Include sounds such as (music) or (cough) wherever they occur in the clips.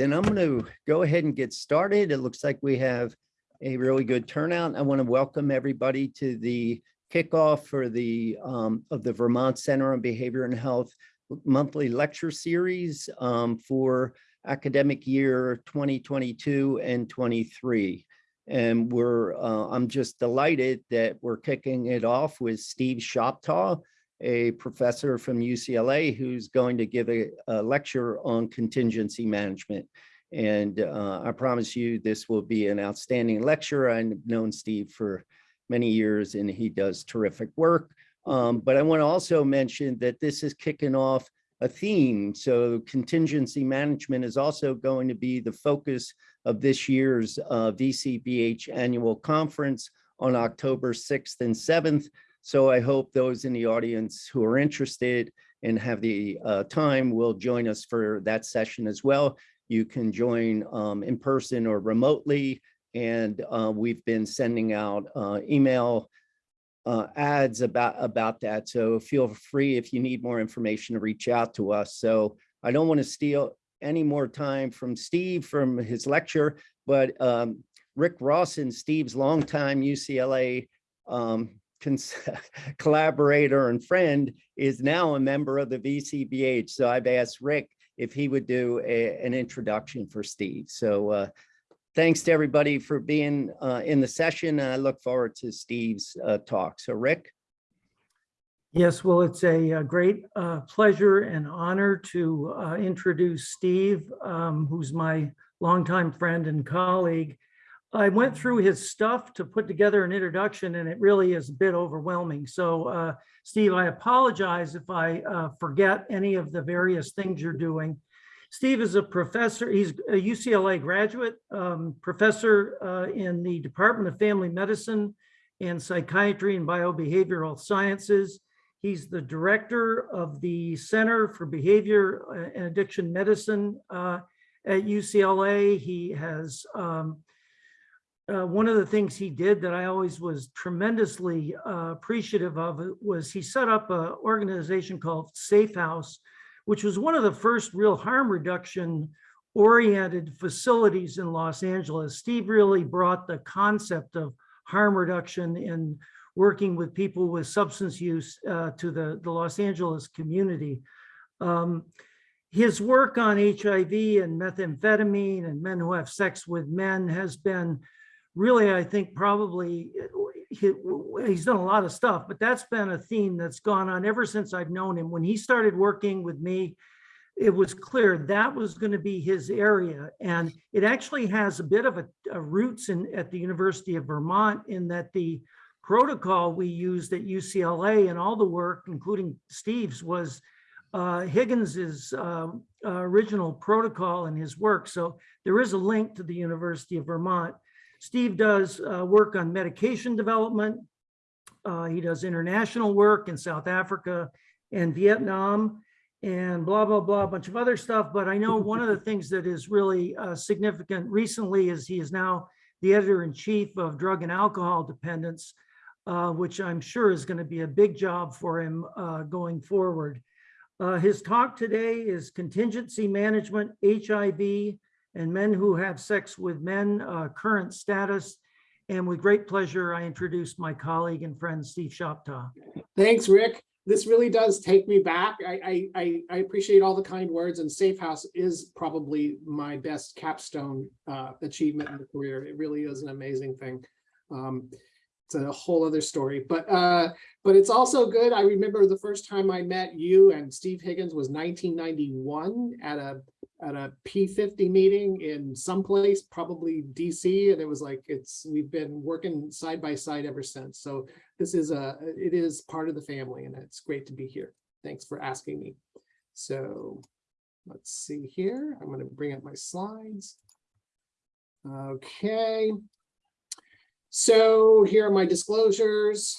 then I'm going to go ahead and get started. It looks like we have a really good turnout. I want to welcome everybody to the kickoff for the um, of the Vermont Center on Behavior and Health monthly lecture series um, for academic year 2022 and 23. And we're, uh, I'm just delighted that we're kicking it off with Steve Shoptaw, a professor from UCLA who's going to give a, a lecture on contingency management. And uh, I promise you this will be an outstanding lecture. I've known Steve for many years and he does terrific work. Um, but I want to also mention that this is kicking off a theme. So contingency management is also going to be the focus of this year's uh, VCBH annual conference on October 6th and 7th. So I hope those in the audience who are interested and have the uh, time will join us for that session as well. You can join um, in person or remotely. And uh, we've been sending out uh, email uh, ads about about that. So feel free if you need more information to reach out to us. So I don't want to steal any more time from Steve from his lecture, but um, Rick Rawson, Steve's longtime UCLA um, (laughs) collaborator and friend, is now a member of the VCBH. So I've asked Rick if he would do a, an introduction for Steve. So uh, thanks to everybody for being uh, in the session. I look forward to Steve's uh, talk. So Rick. Yes, well, it's a, a great uh, pleasure and honor to uh, introduce Steve, um, who's my longtime friend and colleague. I went through his stuff to put together an introduction and it really is a bit overwhelming. So uh, Steve, I apologize if I uh, forget any of the various things you're doing. Steve is a professor, he's a UCLA graduate, um, professor uh, in the Department of Family Medicine and Psychiatry and Biobehavioral Sciences. He's the director of the Center for Behavior uh, and Addiction Medicine uh, at UCLA. He has, um, uh, one of the things he did that I always was tremendously uh, appreciative of was he set up an organization called Safe House, which was one of the first real harm reduction oriented facilities in Los Angeles. Steve really brought the concept of harm reduction in working with people with substance use uh, to the, the Los Angeles community. Um, his work on HIV and methamphetamine and men who have sex with men has been really, I think, probably he, he's done a lot of stuff, but that's been a theme that's gone on ever since I've known him. When he started working with me, it was clear that was going to be his area. And it actually has a bit of a, a roots in at the University of Vermont in that the protocol we used at UCLA and all the work, including Steve's, was uh, Higgins's uh, original protocol and his work. So there is a link to the University of Vermont. Steve does uh, work on medication development. Uh, he does international work in South Africa and Vietnam and blah, blah, blah, a bunch of other stuff. But I know one of the things that is really uh, significant recently is he is now the editor in chief of drug and alcohol dependence, uh, which I'm sure is going to be a big job for him uh, going forward. Uh, his talk today is contingency management, HIV, and men who have sex with men, uh, current status. And with great pleasure, I introduce my colleague and friend, Steve Shoptaw. Thanks, Rick. This really does take me back. I, I, I appreciate all the kind words and Safe House is probably my best capstone uh, achievement in the career. It really is an amazing thing. Um, it's a whole other story, but uh, but it's also good. I remember the first time I met you and Steve Higgins was 1991 at a at a P50 meeting in someplace, probably DC, and it was like it's we've been working side by side ever since. So this is a it is part of the family, and it's great to be here. Thanks for asking me. So let's see here. I'm going to bring up my slides. Okay. So here are my disclosures.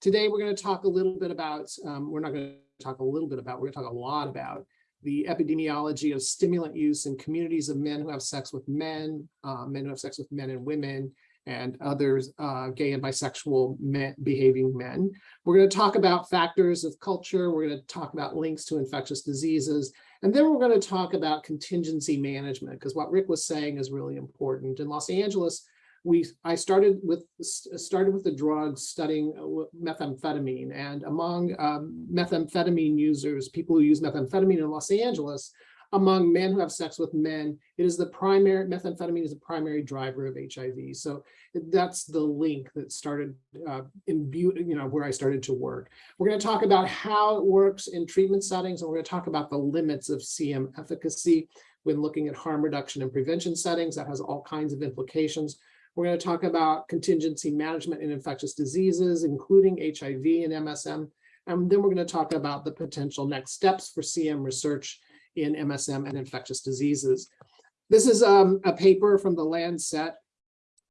Today we're going to talk a little bit about, um, we're not going to talk a little bit about, we're going to talk a lot about the epidemiology of stimulant use in communities of men who have sex with men, uh, men who have sex with men and women, and others, uh, gay and bisexual men, behaving men. We're going to talk about factors of culture. We're going to talk about links to infectious diseases And then we're going to talk about contingency management, because what Rick was saying is really important. In Los Angeles, we, I started with, started with the drugs studying uh, methamphetamine and among um, methamphetamine users, people who use methamphetamine in Los Angeles, among men who have sex with men, it is the primary, methamphetamine is the primary driver of HIV. So that's the link that started uh, you know, where I started to work. We're going to talk about how it works in treatment settings, and we're going to talk about the limits of CM efficacy when looking at harm reduction and prevention settings. That has all kinds of implications. We're going to talk about contingency management in infectious diseases, including HIV and MSM. And then we're going to talk about the potential next steps for CM research in MSM and infectious diseases. This is um, a paper from the Lancet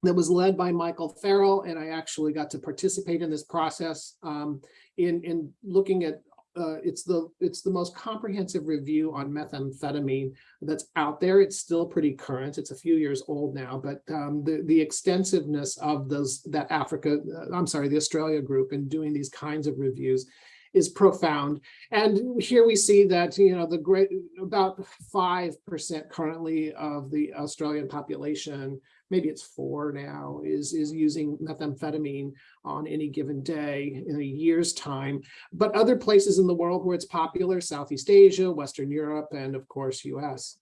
that was led by Michael Farrell, and I actually got to participate in this process um, in, in looking at uh, it's the it's the most comprehensive review on methamphetamine that's out there. It's still pretty current. It's a few years old now, but um, the the extensiveness of those that Africa, uh, I'm sorry, the Australia group and doing these kinds of reviews is profound. And here we see that, you know, the great about 5% currently of the Australian population, maybe it's four now, is, is using methamphetamine on any given day in a year's time. But other places in the world where it's popular, Southeast Asia, Western Europe, and of course, US.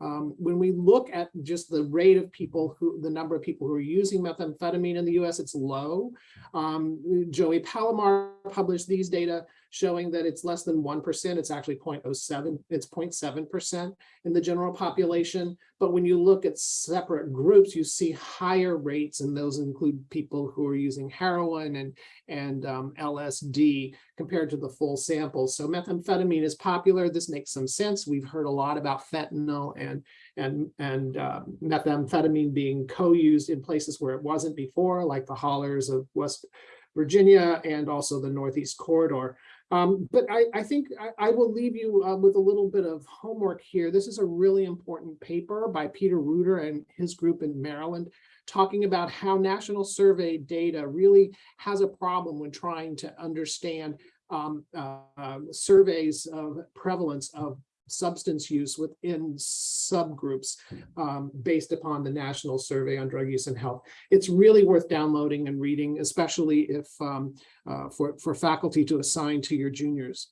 Um, when we look at just the rate of people who, the number of people who are using methamphetamine in the US, it's low. Um, Joey Palamar published these data showing that it's less than 1%. It's actually 0.07, it's 0.7% in the general population. But when you look at separate groups, you see higher rates, and those include people who are using heroin and, and um, LSD compared to the full sample. So methamphetamine is popular. This makes some sense. We've heard a lot about fentanyl and, and, and uh, methamphetamine being co-used in places where it wasn't before, like the hollers of West Virginia and also the Northeast Corridor. Um, but I, I think I, I, will leave you uh, with a little bit of homework here. This is a really important paper by Peter Reuter and his group in Maryland, talking about how national survey data really has a problem when trying to understand um, uh, surveys of prevalence of substance use within subgroups um, based upon the National Survey on Drug Use and Health. It's really worth downloading and reading, especially if um, uh, for, for faculty to assign to your juniors.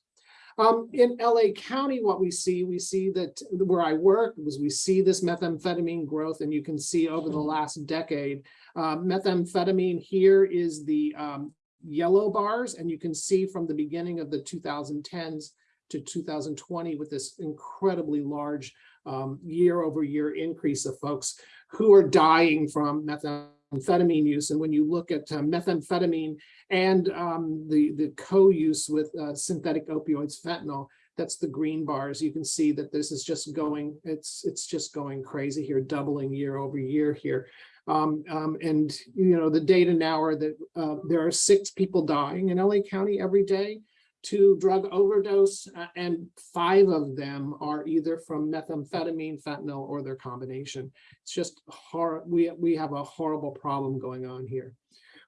Um, in LA County, what we see, we see that where I work was we see this methamphetamine growth, and you can see over the last decade, uh, methamphetamine here is the um, yellow bars, and you can see from the beginning of the 2010s to 2020 with this incredibly large year over year increase of folks who are dying from methamphetamine use. And when you look at uh, methamphetamine and um, the, the co-use with uh, synthetic opioids, fentanyl, that's the green bars. You can see that this is just going, it's, it's just going crazy here, doubling year over year here. Um, um, and, you know, the data now are that uh, there are six people dying in LA County every day to drug overdose, uh, and five of them are either from methamphetamine, fentanyl, or their combination. It's just. We, we have a horrible problem going on here.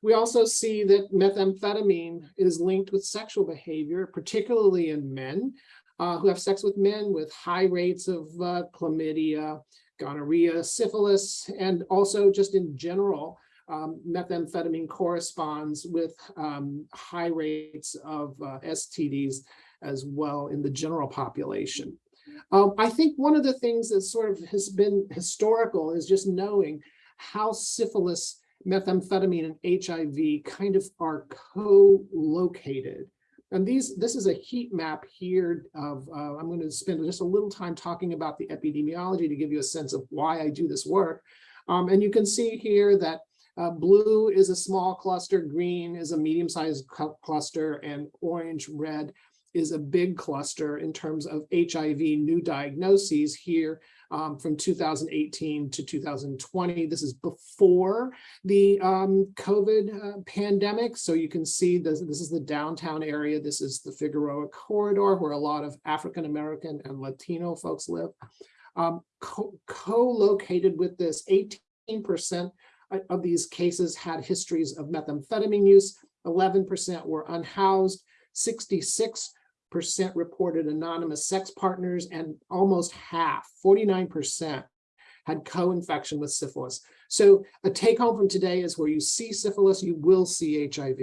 We also see that methamphetamine is linked with sexual behavior, particularly in men uh, who have sex with men with high rates of uh, chlamydia, gonorrhea, syphilis, and also just in general, um, methamphetamine corresponds with um, high rates of uh, STDs as well in the general population. Um, I think one of the things that sort of has been historical is just knowing how syphilis, methamphetamine, and HIV kind of are co-located. And these, this is a heat map here of, uh, I'm going to spend just a little time talking about the epidemiology to give you a sense of why I do this work. Um, and you can see here that uh, blue is a small cluster, green is a medium-sized cluster, and orange, red is a big cluster in terms of HIV new diagnoses here um, from 2018 to 2020. This is before the um, COVID uh, pandemic. So you can see this, this is the downtown area. This is the Figueroa corridor where a lot of African-American and Latino folks live. Um, Co-located co with this 18% Uh, of these cases had histories of methamphetamine use, 11% were unhoused, 66% reported anonymous sex partners and almost half, forty-nine percent had co-infection with syphilis. So a take home from today is where you see syphilis, you will see HIV.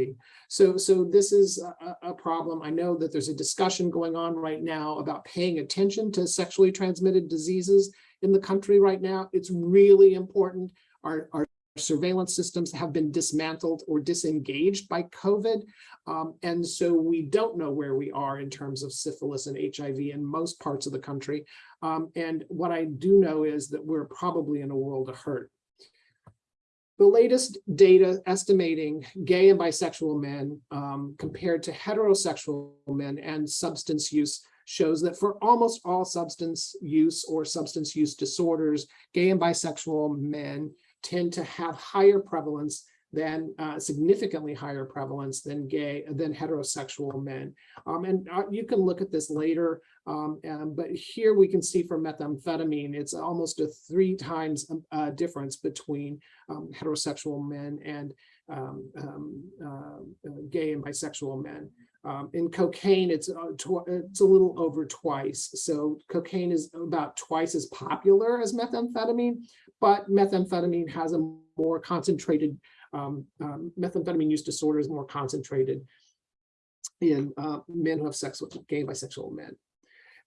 So, so this is a, a- a problem. I know that there's a discussion going on right now about paying attention to sexually transmitted diseases in the country right now. It's really important. Our, our surveillance systems have been dismantled or disengaged by COVID. Um, and so we don't know where we are in terms of syphilis and HIV in most parts of the country. Um, and what I do know is that we're probably in a world of hurt. The latest data estimating gay and bisexual men um, compared to heterosexual men and substance use shows that for almost all substance use or substance use disorders, gay and bisexual men tend to have higher prevalence than uh, significantly higher prevalence than gay than heterosexual men. Um, and uh, you can look at this later, um, um, but here we can see for methamphetamine, it's almost a three times um, uh, difference between um, heterosexual men and um, um, uh, gay and bisexual men. In cocaine, it's uh, it's a little over twice. So cocaine is about twice as popular as methamphetamine, but methamphetamine has a more concentrated um, um, methamphetamine use disorder is more concentrated in uh, men who have sex with gay bisexual men.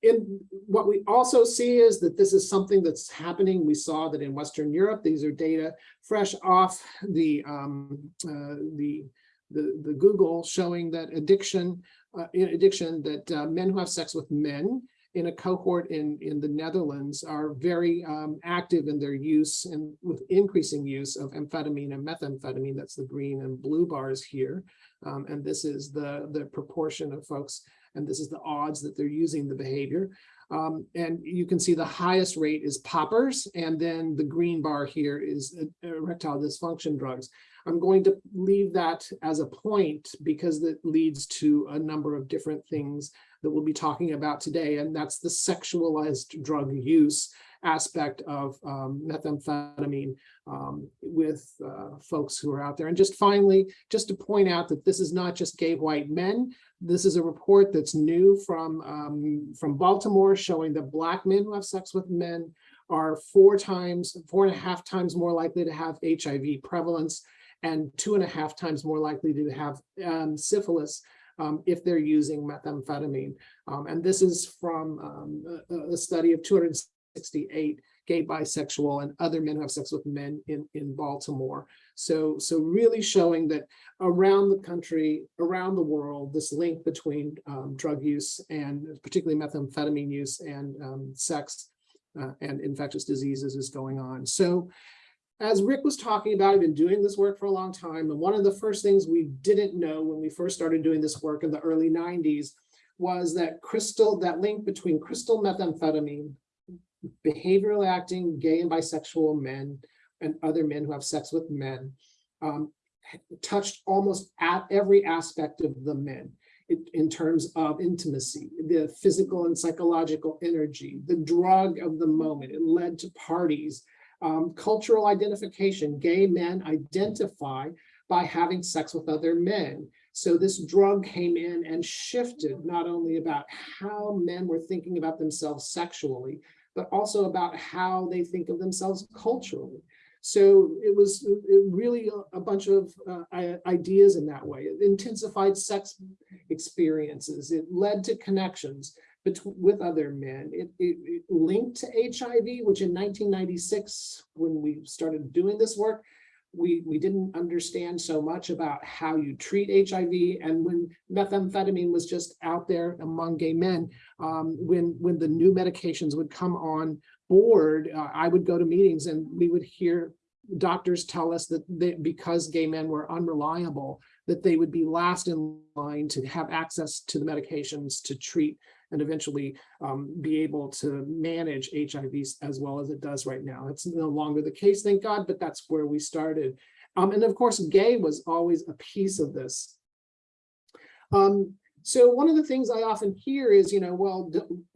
And what we also see is that this is something that's happening. We saw that in Western Europe, these are data fresh off the um, uh, the, the the Google showing that addiction, uh, addiction that uh, men who have sex with men in a cohort in, in the Netherlands are very um, active in their use and with increasing use of amphetamine and methamphetamine. That's the green and blue bars here. Um, and this is the, the proportion of folks, and this is the odds that they're using the behavior. Um, and you can see the highest rate is poppers, and then the green bar here is uh, erectile dysfunction drugs. I'm going to leave that as a point because that leads to a number of different things that we'll be talking about today, and that's the sexualized drug use aspect of um, methamphetamine um, with uh, folks who are out there. And just finally, just to point out that this is not just gay white men. This is a report that's new from, um, from Baltimore showing that black men who have sex with men are four times, four and a half times more likely to have HIV prevalence and two and a half times more likely to have um, syphilis um, if they're using methamphetamine. Um, and this is from um, a, a, study of 268 gay, bisexual, and other men who have sex with men in, in Baltimore. So, so really showing that around the country, around the world, this link between um, drug use and particularly methamphetamine use and um, sex uh, and infectious diseases is going on. So as Rick was talking about, I've been doing this work for a long time. And one of the first things we didn't know when we first started doing this work in the early 90s was that crystal, that link between crystal methamphetamine, behavioral acting, gay and bisexual men, and other men who have sex with men, um, touched almost at every aspect of the men in, in terms of intimacy, the physical and psychological energy, the drug of the moment. It led to parties um, cultural identification, gay men identify by having sex with other men. So this drug came in and shifted not only about how men were thinking about themselves sexually, but also about how they think of themselves culturally. So it was really a bunch of uh, ideas in that way. It intensified sex experiences. It led to connections with other men. It, it, it, linked to HIV, which in 1996, when we started doing this work, we, we didn't understand so much about how you treat HIV. And when methamphetamine was just out there among gay men, um, when, when the new medications would come on board, uh, I would go to meetings and we would hear doctors tell us that they, because gay men were unreliable, that they would be last in line to have access to the medications to treat and eventually um, be able to manage HIV as well as it does right now. It's no longer the case, thank God, but that's where we started. Um, and of course, gay was always a piece of this. Um, so one of the things I often hear is, you know, well,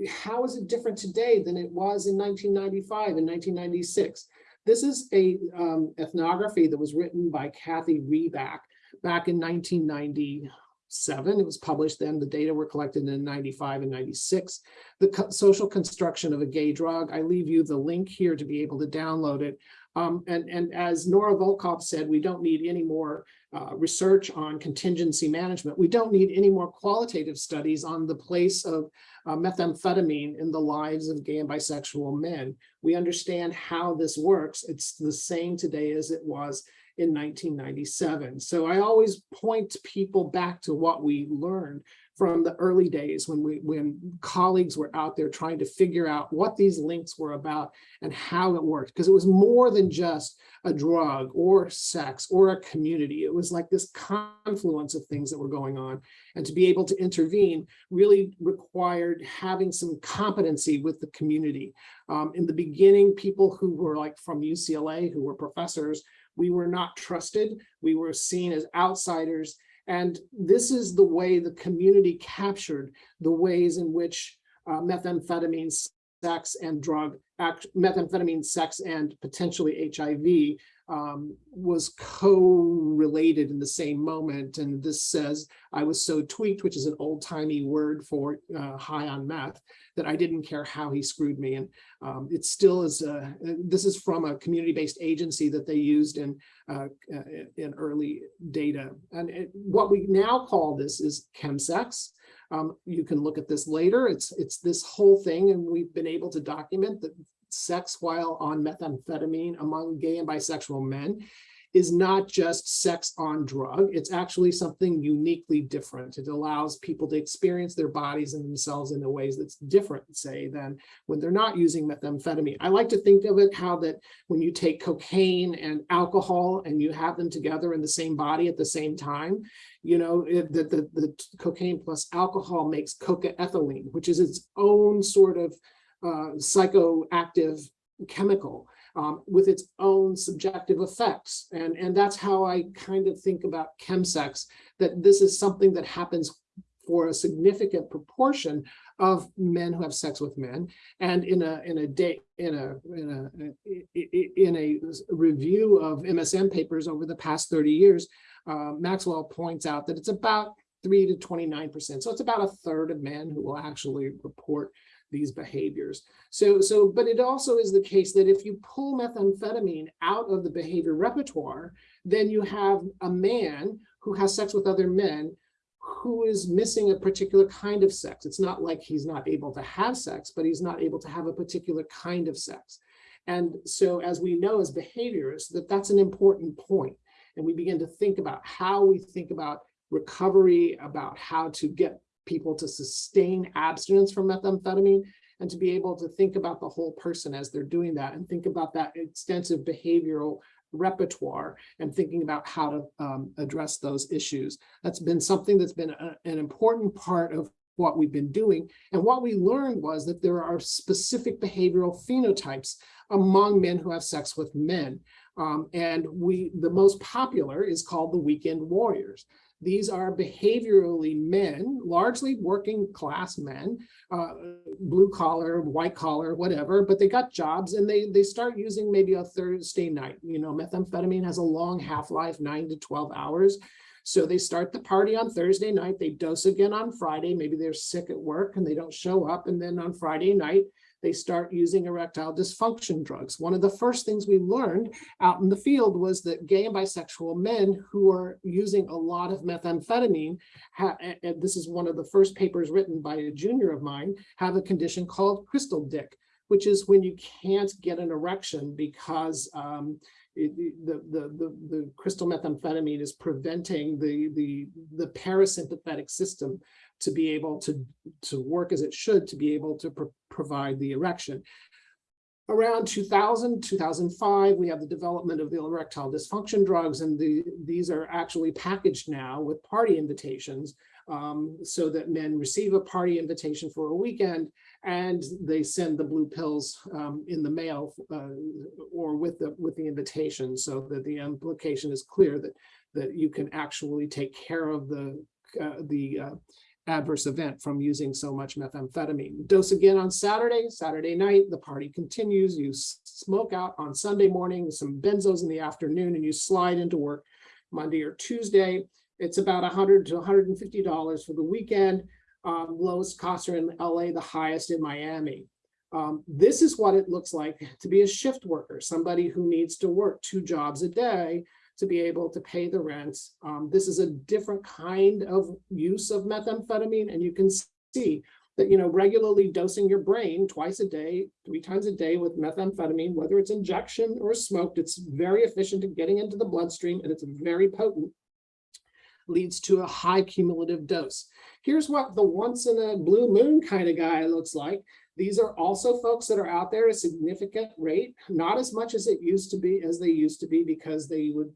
how is it different today than it was in 1995 and 1996? This is a um, ethnography that was written by Cathy Reback back in 1990, seven. It was published then. The data were collected in ninety-five and ninety-six. The co- social construction of a gay drug. I leave you the link here to be able to download it. Um, and, and as Nora Volkow said, we don't need any more uh, research on contingency management. We don't need any more qualitative studies on the place of uh, methamphetamine in the lives of gay and bisexual men. We understand how this works. It's the same today as it was in 1997. So I always point people back to what we learned from the early days when we when colleagues were out there trying to figure out what these links were about and how it worked because it was more than just a drug or sex or a community. It was like this confluence of things that were going on. And to be able to intervene really required having some competency with the community. Um, in the beginning people who were like from ucla who were professors we were not trusted. We were seen as outsiders. And this is the way the community captured the ways in which uh, methamphetamine, sex and drug, act, methamphetamine, sex and potentially HIV um, was co-related in the same moment. And this says, I was so tweaked, which is an old timey word for uh, high on meth, that I didn't care how he screwed me. And um, it still is, uh, this is from a community-based agency that they used in, uh, uh, in early data. And it, what we now call this is chemsex. Um, you can look at this later. It's, it's this whole thing, and we've been able to document that sex while on methamphetamine among gay and bisexual men is not just sex on drug. It's actually something uniquely different. It allows people to experience their bodies and themselves in a ways that's different, say, than when they're not using methamphetamine. I like to think of it how that when you take cocaine and alcohol and you have them together in the same body at the same time, you know, the, the, the cocaine plus alcohol makes cocaethylene, which is its own sort of uh, psychoactive chemical um, with its own subjective effects. And, and that's how I kind of think about chemsex, that this is something that happens for a significant proportion of men who have sex with men. And in a in a day in a in a in a review of MSM papers over the past 30 years, uh, Maxwell points out that it's about three to 29%. So it's about a third of men who will actually report these behaviors. So, so, but it also is the case that if you pull methamphetamine out of the behavior repertoire, then you have a man who has sex with other men who is missing a particular kind of sex. It's not like he's not able to have sex, but he's not able to have a particular kind of sex. And so as we know as behaviorists, that that's an important point. And we begin to think about how we think about recovery, about how to get people to sustain abstinence from methamphetamine and to be able to think about the whole person as they're doing that and think about that extensive behavioral repertoire and thinking about how to um, address those issues. That's been something that's been a, an important part of what we've been doing. And what we learned was that there are specific behavioral phenotypes among men who have sex with men. Um, and we, the most popular is called the weekend warriors. These are behaviorally men, largely working class men, uh, blue collar, white collar, whatever, but they got jobs and they, they start using maybe a Thursday night. You know, methamphetamine has a long half-life, nine to 12 hours. So they start the party on Thursday night, they dose again on Friday, maybe they're sick at work and they don't show up. And then on Friday night, they start using erectile dysfunction drugs. One of the first things we learned out in the field was that gay and bisexual men who are using a lot of methamphetamine, and this is one of the first papers written by a junior of mine, have a condition called crystal dick, which is when you can't get an erection because um, it, the, the, the, the crystal methamphetamine is preventing the, the, the parasympathetic system to be able to, to work as it should to be able to pro provide the erection. Around 2000, 2005, we have the development of the erectile dysfunction drugs, and the, these are actually packaged now with party invitations um, so that men receive a party invitation for a weekend and they send the blue pills um, in the mail uh, or with the with the invitation so that the implication is clear that that you can actually take care of the uh, the uh, adverse event from using so much methamphetamine. Dose again on Saturday, Saturday night, the party continues, you smoke out on Sunday morning, some benzos in the afternoon, and you slide into work Monday or Tuesday. It's about hundred to hundred and fifty dollars for the weekend. Um, lowest costs are in LA, the highest in Miami. Um, this is what it looks like to be a shift worker, somebody who needs to work two jobs a day to be able to pay the rent. Um, this is a different kind of use of methamphetamine, and you can see that, you know, regularly dosing your brain twice a day, three times a day with methamphetamine, whether it's injection or smoked, it's very efficient at getting into the bloodstream and it's very potent leads to a high cumulative dose. Here's what the once in a blue moon kind of guy looks like. These are also folks that are out there at a significant rate, not as much as it used to be, as they used to be, because they would,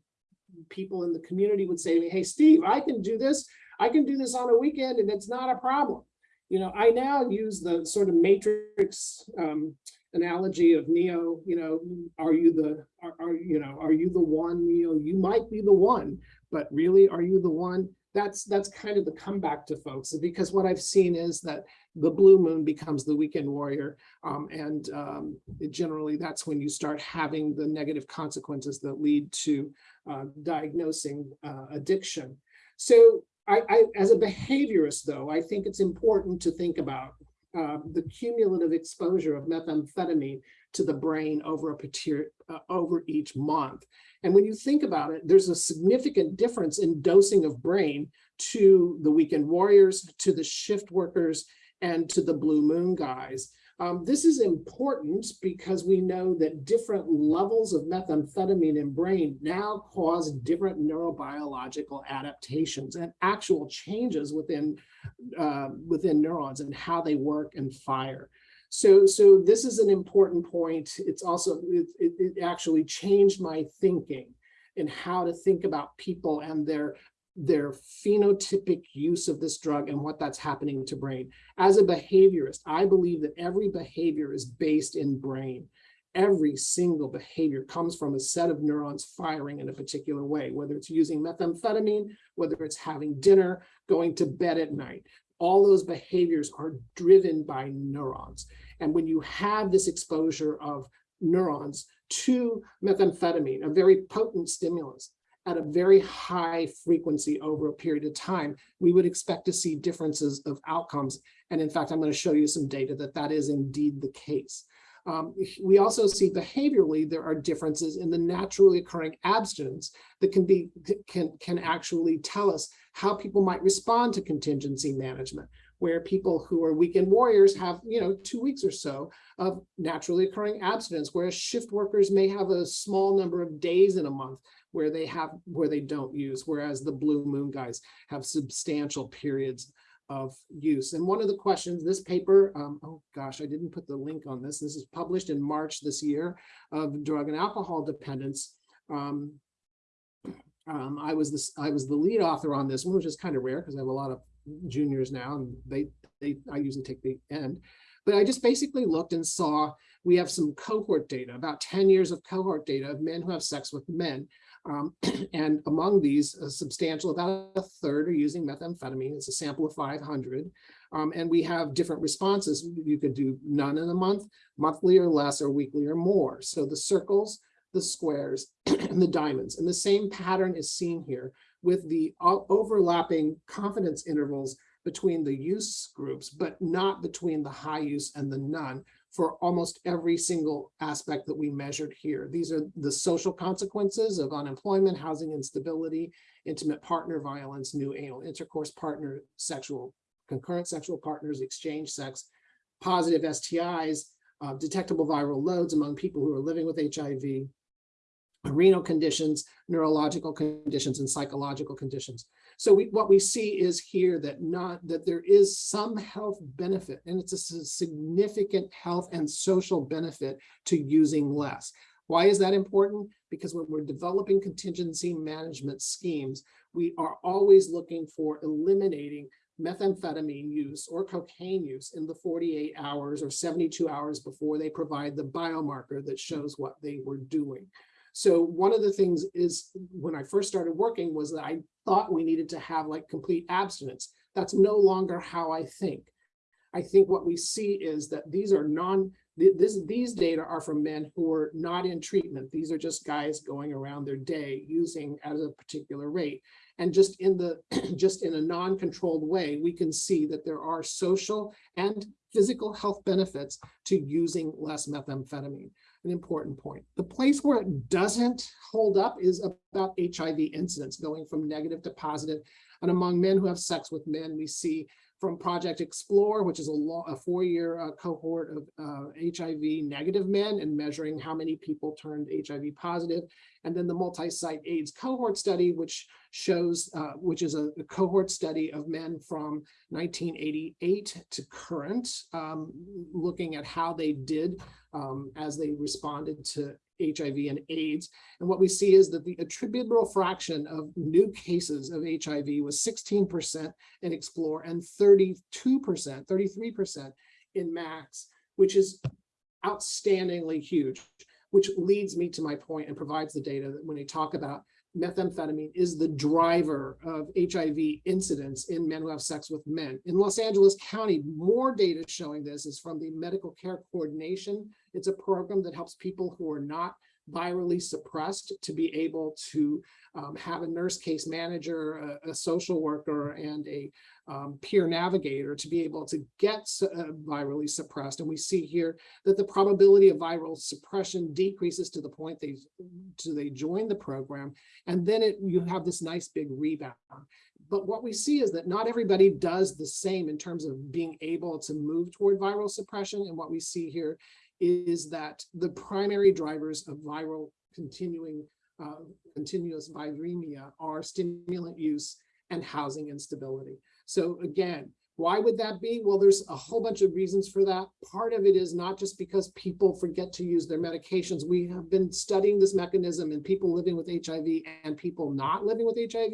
people in the community would say to me, hey, Steve, I can do this. I can do this on a weekend and it's not a problem. You know, I now use the sort of matrix um, analogy of Neo, you know, are you the, are, are, you know, are you the one, Neo? You might be the one, but really, are you the one? That's, that's kind of the comeback to folks, because what I've seen is that the blue moon becomes the weekend warrior. Um, and um, generally, that's when you start having the negative consequences that lead to uh, diagnosing uh, addiction. So I, I, as a behaviorist, though, I think it's important to think about uh, the cumulative exposure of methamphetamine to the brain over a uh, over each month. And when you think about it, there's a significant difference in dosing of brain to the weekend warriors, to the shift workers, and to the blue moon guys. Um, this is important because we know that different levels of methamphetamine in brain now cause different neurobiological adaptations and actual changes within, uh, within neurons and how they work and fire. So, so this is an important point. It's also, it, it, it actually changed my thinking in how to think about people and their their phenotypic use of this drug and what that's happening to brain. As a behaviorist, I believe that every behavior is based in brain. Every single behavior comes from a set of neurons firing in a particular way, whether it's using methamphetamine, whether it's having dinner, going to bed at night. All those behaviors are driven by neurons. And when you have this exposure of neurons to methamphetamine, a very potent stimulus, at a very high frequency over a period of time, we would expect to see differences of outcomes. And in fact, I'm going to show you some data that that is indeed the case. Um, we also see behaviorally there are differences in the naturally occurring abstinence that can be can can actually tell us how people might respond to contingency management where people who are weekend warriors have, you know, two weeks or so of naturally occurring abstinence, whereas shift workers may have a small number of days in a month where they have where they don't use, whereas the blue moon guys have substantial periods of use. And one of the questions, this paper, um, oh gosh, I didn't put the link on this. This is published in March this year of drug and alcohol dependence. Um, um, I was this, I was the lead author on this one, which is kind of rare because I have a lot of juniors now, and they, they, I usually take the end. But I just basically looked and saw we have some cohort data, about 10 years of cohort data of men who have sex with men. Um, (clears throat) and among these, a substantial, about a third are using methamphetamine. It's a sample of 500. Um, and we have different responses. You could do none in a month, monthly or less, or weekly or more. So the circles, the squares, (clears throat) and the diamonds. And the same pattern is seen here with the overlapping confidence intervals between the use groups, but not between the high use and the none for almost every single aspect that we measured here. These are the social consequences of unemployment, housing instability, intimate partner violence, new anal intercourse partner, sexual, concurrent sexual partners, exchange sex, positive STIs, uh, detectable viral loads among people who are living with HIV, renal conditions, neurological conditions, and psychological conditions. So we, what we see is here that not that there is some health benefit, and it's a significant health and social benefit to using less. Why is that important? Because when we're developing contingency management schemes, we are always looking for eliminating methamphetamine use or cocaine use in the 48 hours or 72 hours before they provide the biomarker that shows what they were doing. So one of the things is when I first started working was that I thought we needed to have like complete abstinence. That's no longer how I think. I think what we see is that these are non th- this, these data are from men who are not in treatment. These are just guys going around their day using at a particular rate. And just in the, (clears throat) just in a non-controlled way, we can see that there are social and physical health benefits to using less methamphetamine. An important point. The place where it doesn't hold up is about HIV incidence going from negative to positive. And among men who have sex with men, we see from Project Explore, which is a a four-year uh, cohort of uh, HIV negative men and measuring how many people turned HIV positive. And then the multi-site AIDS cohort study, which shows, uh, which is a, a cohort study of men from 1988 to current, um, looking at how they did um, as they responded to HIV and AIDS. And what we see is that the attributable fraction of new cases of HIV was 16% in Explore and 32%, 33% in MACS, which is outstandingly huge, which leads me to my point and provides the data that when they talk about methamphetamine is the driver of HIV incidence in men who have sex with men. In Los Angeles County, more data showing this is from the Medical Care Coordination. It's a program that helps people who are not virally suppressed to be able to um, have a nurse case manager, a, a social worker, and a um, peer navigator to be able to get uh, virally suppressed. And we see here that the probability of viral suppression decreases to the point they, to they join the program. And then it, you have this nice big rebound. But what we see is that not everybody does the same in terms of being able to move toward viral suppression. And what we see here is that the primary drivers of viral continuing, uh, continuous viremia are stimulant use and housing instability. So again, why would that be? Well, there's a whole bunch of reasons for that. Part of it is not just because people forget to use their medications. We have been studying this mechanism in people living with HIV and people not living with HIV.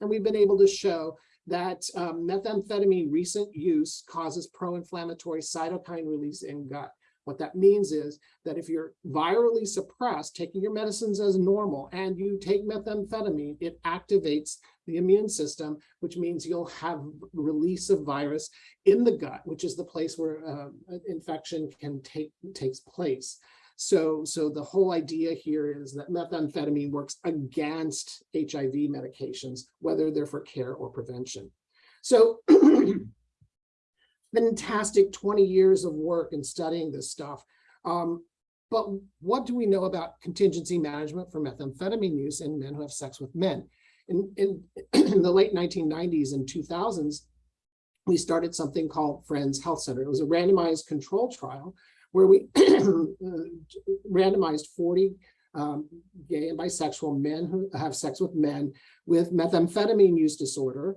And we've been able to show that um, methamphetamine recent use causes pro-inflammatory cytokine release in gut. What that means is that if you're virally suppressed, taking your medicines as normal, and you take methamphetamine, it activates the immune system, which means you'll have release of virus in the gut, which is the place where uh, infection can take takes place. So, so the whole idea here is that methamphetamine works against HIV medications, whether they're for care or prevention. So (clears throat) fantastic 20 years of work in studying this stuff. Um, but what do we know about contingency management for methamphetamine use in men who have sex with men? In, in, (clears throat) in the late 1990s and 2000s, we started something called Friends Health Center. It was a randomized control trial where we (clears throat) randomized 40 um, gay and bisexual men who have sex with men with methamphetamine use disorder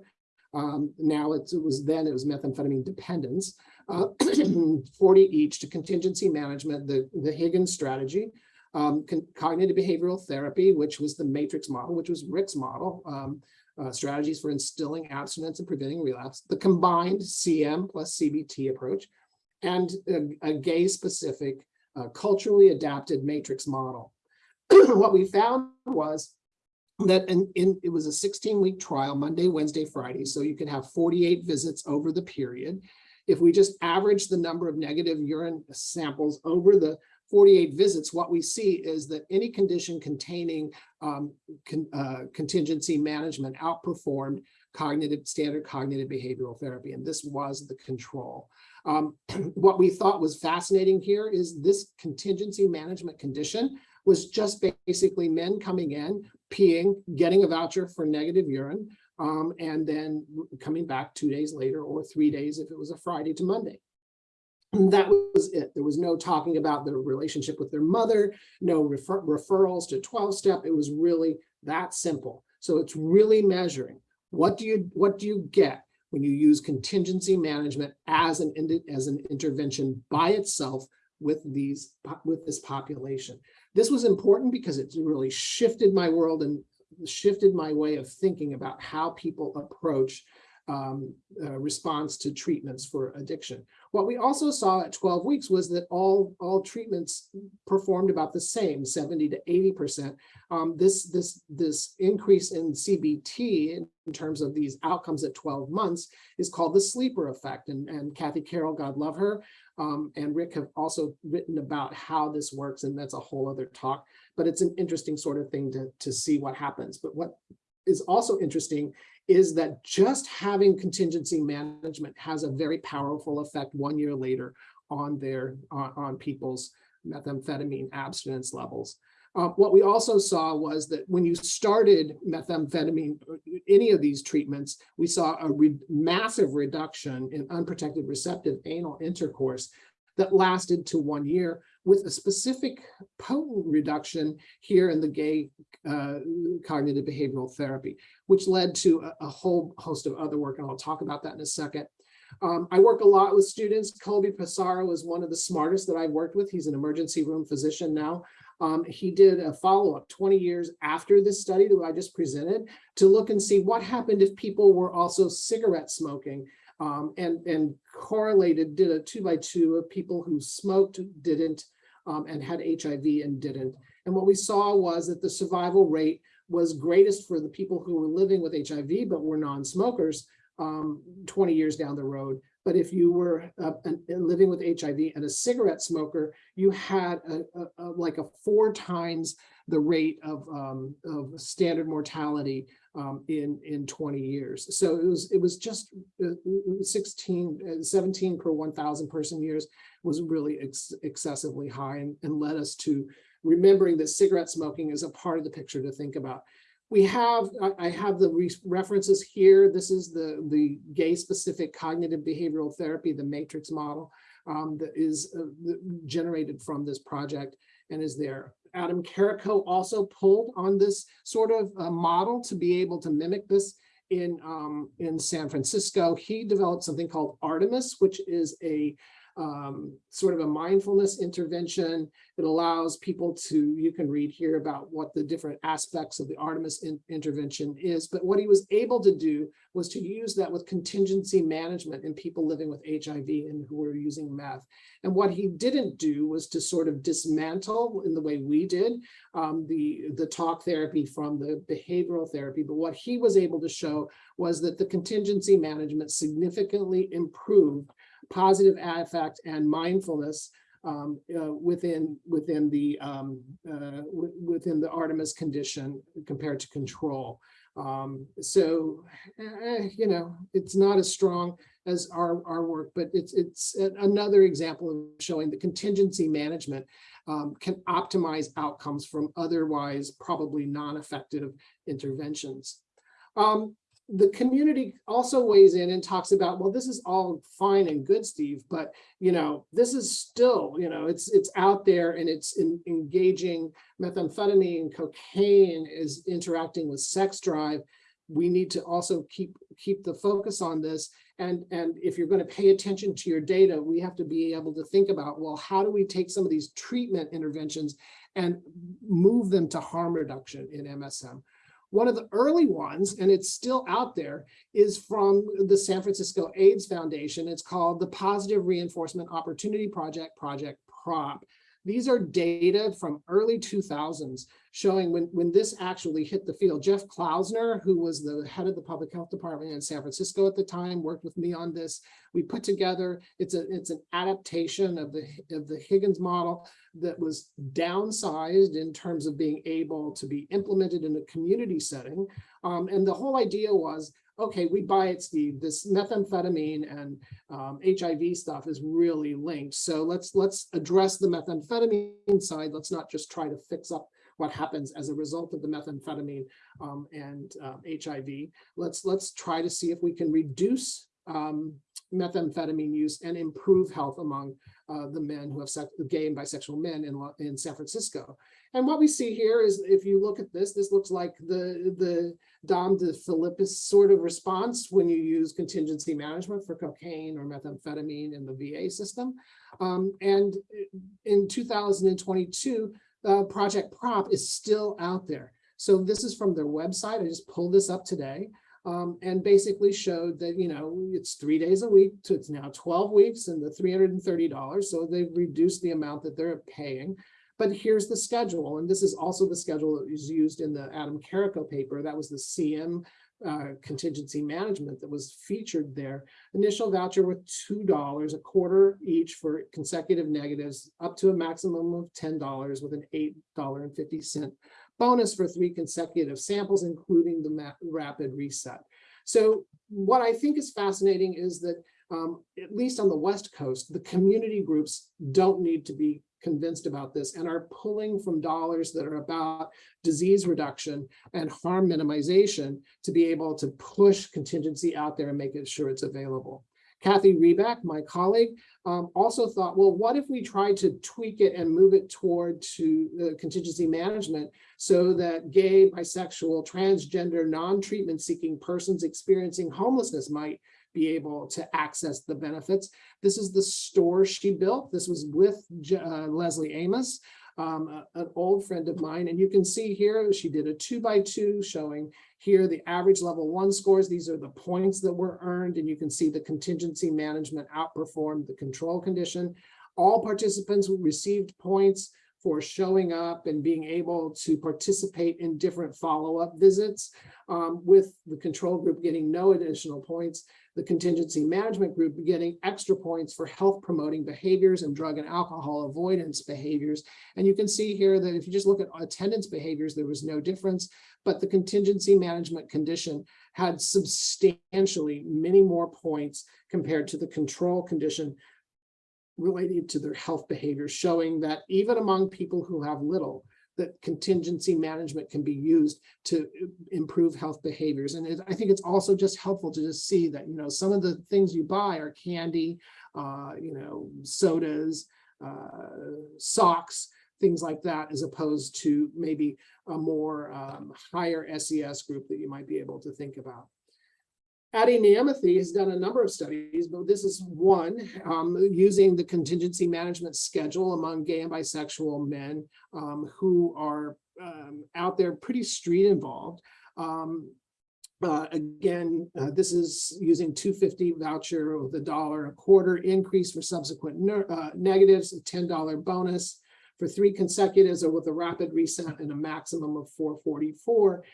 um, now it's, it was then it was methamphetamine dependence, uh, (clears throat) 40 each to contingency management, the, the Higgins strategy, um, cognitive behavioral therapy, which was the matrix model, which was Rick's model, um, uh, strategies for instilling abstinence and preventing relapse, the combined CM plus CBT approach, and a, a gay specific uh, culturally adapted matrix model. (clears throat) what we found was that in it was a 16 week trial monday wednesday friday. So you could have 48 visits over the period. If we just average the number of negative urine samples over the 48 visits what we see is that any condition containing um, con, uh, contingency management outperformed cognitive standard cognitive behavioral therapy and this was the control. Um, (clears throat) what we thought was fascinating here is this contingency management condition was just basically men coming in, peeing, getting a voucher for negative urine, um, and then coming back two days later or three days if it was a Friday to Monday. And that was it. There was no talking about their relationship with their mother, no refer referrals to 12 step. It was really that simple. So it's really measuring what do you what do you get when you use contingency management as an as an intervention by itself with these with this population. This was important because it really shifted my world and shifted my way of thinking about how people approach um, uh, response to treatments for addiction. What we also saw at 12 weeks was that all, all treatments performed about the same, 70 to 80%. Um, this, this, this increase in CBT in, in terms of these outcomes at 12 months is called the sleeper effect. And, and Kathy Carroll, God love her, um, and Rick have also written about how this works, and that's a whole other talk. But it's an interesting sort of thing to, to see what happens. But what is also interesting is that just having contingency management has a very powerful effect one year later on their on, on people's methamphetamine abstinence levels. Uh, what we also saw was that when you started methamphetamine, uh, any of these treatments, we saw a re massive reduction in unprotected receptive anal intercourse that lasted to one year with a specific potent reduction here in the gay uh, cognitive behavioral therapy, which led to a, a, whole host of other work, and I'll talk about that in a second. Um, I work a lot with students. Colby Passaro is one of the smartest that I've worked with. He's an emergency room physician now. Um, he did a follow-up 20 years after this study that I just presented to look and see what happened if people were also cigarette smoking um, and, and correlated, did a two by two of people who smoked, didn't, um, and had HIV and didn't. And what we saw was that the survival rate was greatest for the people who were living with HIV but were non-smokers um, 20 years down the road. But if you were uh, living with HIV and a cigarette smoker, you had a, a, a, like a four times the rate of, um, of standard mortality um, in, in 20 years. So it was, it was just uh, 16, uh, 17 per 1,000 person years was really ex excessively high and, and led us to remembering that cigarette smoking is a part of the picture to think about. We have, I have the re references here. This is the, the gay specific cognitive behavioral therapy, the matrix model um, that is uh, generated from this project and is there. Adam Carrico also pulled on this sort of uh, model to be able to mimic this in, um, in San Francisco. He developed something called Artemis, which is a um, sort of a mindfulness intervention. It allows people to, you can read here about what the different aspects of the Artemis in, intervention is, but what he was able to do was to use that with contingency management in people living with HIV and who were using meth. And what he didn't do was to sort of dismantle in the way we did um, the, the talk therapy from the behavioral therapy, but what he was able to show was that the contingency management significantly improved positive affect and mindfulness um, uh, within within the um, uh, within the Artemis condition compared to control. Um, so, eh, you know, it's not as strong as our, our work, but it's it's another example of showing that contingency management um, can optimize outcomes from otherwise probably non-effective interventions. Um, the community also weighs in and talks about, well, this is all fine and good, Steve, but you know, this is still, you know, it's it's out there and it's in, engaging methamphetamine, and cocaine is interacting with sex drive. We need to also keep keep the focus on this. And, and if you're going to pay attention to your data, we have to be able to think about, well, how do we take some of these treatment interventions and move them to harm reduction in MSM? One of the early ones, and it's still out there, is from the San Francisco AIDS Foundation. It's called the Positive Reinforcement Opportunity Project, Project PROP. These are data from early 2000s showing when, when this actually hit the field. Jeff Klausner, who was the head of the public health department in San Francisco at the time, worked with me on this. We put together, it's, a, it's an adaptation of the, of the Higgins model that was downsized in terms of being able to be implemented in a community setting. Um, and the whole idea was okay, we buy it, Steve. This methamphetamine and um, HIV stuff is really linked. So let's let's address the methamphetamine side. Let's not just try to fix up what happens as a result of the methamphetamine um, and um, HIV. Let's let's try to see if we can reduce um, methamphetamine use and improve health among uh, the men who have sex, gay and bisexual men in, in San Francisco. And what we see here is, if you look at this, this looks like the, the Dom DePhilippis sort of response when you use contingency management for cocaine or methamphetamine in the VA system. Um, and in 2022, uh, Project Prop is still out there. So this is from their website. I just pulled this up today um, and basically showed that, you know, it's three days a week to it's now 12 weeks and the $330. So they've reduced the amount that they're paying. But here's the schedule. And this is also the schedule that was used in the Adam Carrico paper. That was the CM uh, contingency management that was featured there. Initial voucher with $2, a quarter each for consecutive negatives, up to a maximum of $10 with an $8.50 bonus for three consecutive samples, including the rapid reset. So what I think is fascinating is that, um, at least on the West Coast, the community groups don't need to be convinced about this and are pulling from dollars that are about disease reduction and harm minimization to be able to push contingency out there and make it sure it's available. Cathy Reback, my colleague, um, also thought, well, what if we try to tweak it and move it toward to the contingency management so that gay, bisexual, transgender, non-treatment seeking persons experiencing homelessness might be able to access the benefits. This is the store she built. This was with uh, Leslie Amass, um, a- an old friend of mine. And you can see here, she did a two by two showing here the average level one scores. These are the points that were earned, and you can see the contingency management outperformed the control condition. All participants received points for showing up and being able to participate in different follow-up visits, um, with the control group getting no additional points the contingency management group getting extra points for health promoting behaviors and drug and alcohol avoidance behaviors. And you can see here that if you just look at attendance behaviors, there was no difference, but the contingency management condition had substantially many more points compared to the control condition related to their health behaviors, showing that even among people who have little, that contingency management can be used to uh, improve health behaviors. And it- I think it's also just helpful to just see that, you know, some of the things you buy are candy, uh, you know, sodas, uh, socks, things like that, as opposed to maybe a more um, higher SES group that you might be able to think about. Adey Nyamathi has done a number of studies, but this is one um, using the contingency management schedule among gay and bisexual men um, who are um, out there pretty street involved. Um, uh, again, uh, this is using 250 voucher with a dollar a quarter increase for subsequent uh, negatives, a $10 bonus for three consecutives or with a rapid reset and a maximum of 444.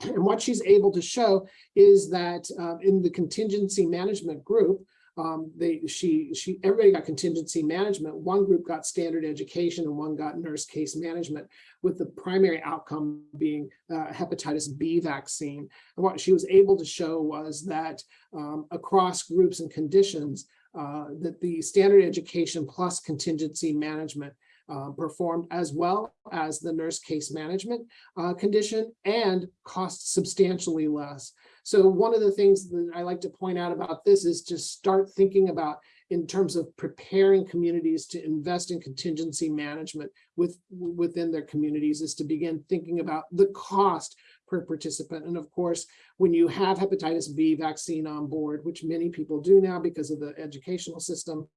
And what she's able to show is that um, in the contingency management group, um, they, she, she, everybody got contingency management. One group got standard education and one got nurse case management, with the primary outcome being uh, hepatitis B vaccine. And what she was able to show was that um, across groups and conditions, uh, that the standard education plus contingency management uh, performed as well as the nurse case management uh, condition and cost substantially less. So one of the things that I like to point out about this is to start thinking about in terms of preparing communities to invest in contingency management with within their communities is to begin thinking about the cost per participant. And of course, when you have hepatitis B vaccine on board, which many people do now because of the educational system,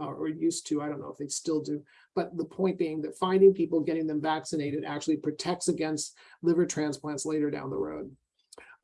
uh, or used to, I don't know if they still do. But the point being that finding people, getting them vaccinated actually protects against liver transplants later down the road.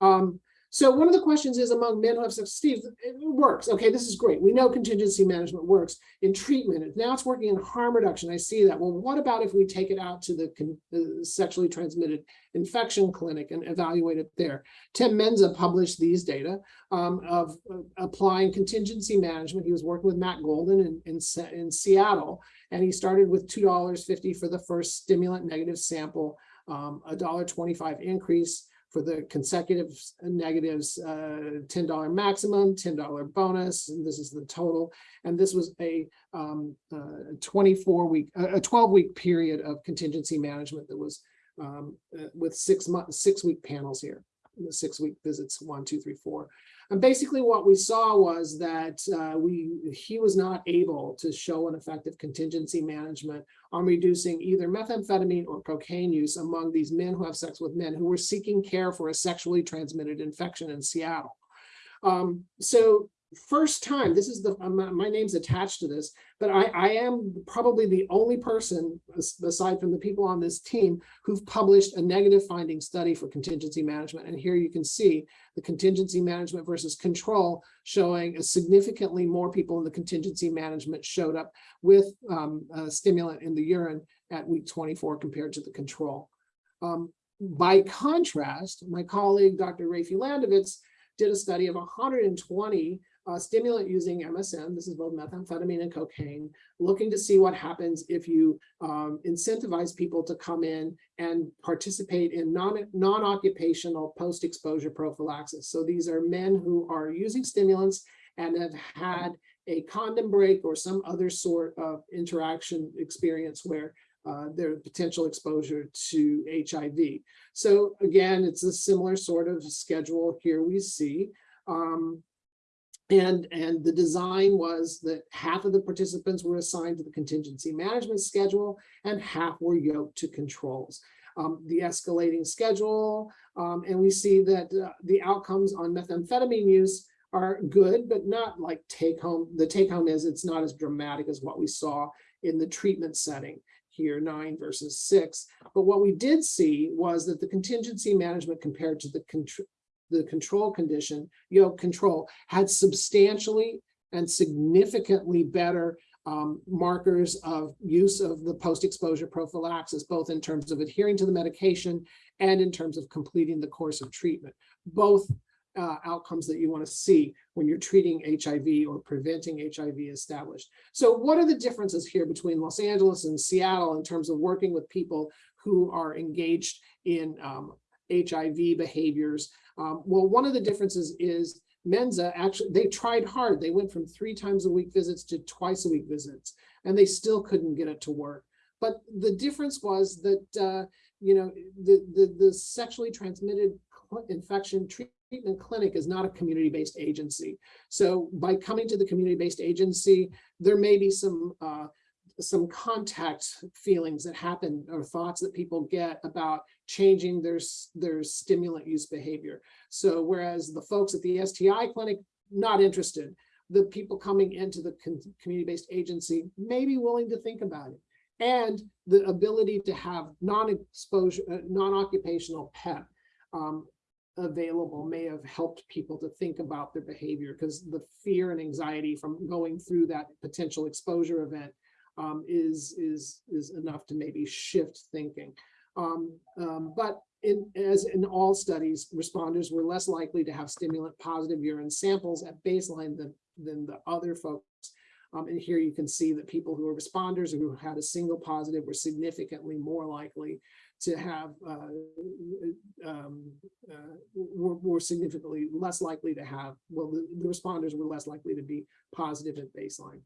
Um, so one of the questions is among men who have sex, Steve, it works. Okay, this is great. We know contingency management works in treatment. Now it's working in harm reduction. I see that. Well, what about if we take it out to the, sexually transmitted infection clinic and evaluate it there? Tim Menza published these data um, of uh, applying contingency management. He was working with Matt Golden in, in, in Seattle, and he started with two dollars fifty for the first stimulant negative sample, um, a dollar twenty-five increase for the consecutive negatives, uh, ten dollar maximum, ten dollar bonus, and this is the total. And this was a um, uh, twenty-four week, a twelve-week period of contingency management that was um, uh, with six months, six-week panels here six week visits, one, two, three, four. And basically what we saw was that uh, we he was not able to show an effective contingency management on reducing either methamphetamine or cocaine use among these men who have sex with men who were seeking care for a sexually transmitted infection in Seattle. Um, so first time, this is the, my, name's attached to this, but I, I am probably the only person, aside from the people on this team, who've published a negative finding study for contingency management. And here you can see the contingency management versus control showing significantly more people in the contingency management showed up with um, stimulant in the urine at week 24 compared to the control. Um, by contrast, my colleague, Dr. Rafi Landovitz, did a study of 120 uh, stimulant using MSM, this is both methamphetamine and cocaine, looking to see what happens if you um, incentivize people to come in and participate in non, non-occupational post-exposure prophylaxis. So these are men who are using stimulants and have had a condom break or some other sort of interaction experience where uh, their potential exposure to HIV. So again, it's a similar sort of schedule here we see. Um, and, and the design was that half of the participants were assigned to the contingency management schedule and half were yoked to controls. Um, the escalating schedule, um, and we see that uh, the outcomes on methamphetamine use are good, but not like take home. The take home is it's not as dramatic as what we saw in the treatment setting here, nine versus six. But what we did see was that the contingency management compared to the the control condition, yoke control, had substantially and significantly better um, markers of use of the post-exposure prophylaxis, both in terms of adhering to the medication and in terms of completing the course of treatment. Both uh, outcomes that you want to see when you're treating HIV or preventing HIV established. So what are the differences here between Los Angeles and Seattle in terms of working with people who are engaged in um, HIV behaviors? Um, well, one of the differences is Menza actually, they tried hard. They went from three times a week visits to twice a week visits, and they still couldn't get it to work. But the difference was that, uh, you know, the, the, the sexually transmitted infection treatment clinic is not a community-based agency. So by coming to the community-based agency, there may be some uh, some contact feelings that happen or thoughts that people get about changing their, their stimulant use behavior. So whereas the folks at the STI clinic, not interested, the people coming into the community-based agency may be willing to think about it. And the ability to have non-exposure, uh, non-occupational PEP um, available may have helped people to think about their behavior because the fear and anxiety from going through that potential exposure event um, is, is, is enough to maybe shift thinking. Um, um, but in, as in all studies, responders were less likely to have stimulant positive urine samples at baseline than, than the other folks. Um, and here you can see that people who are responders who had a single positive were significantly more likely to have, uh, um, uh, were, were, significantly less likely to have, well, the, the responders were less likely to be positive at baseline.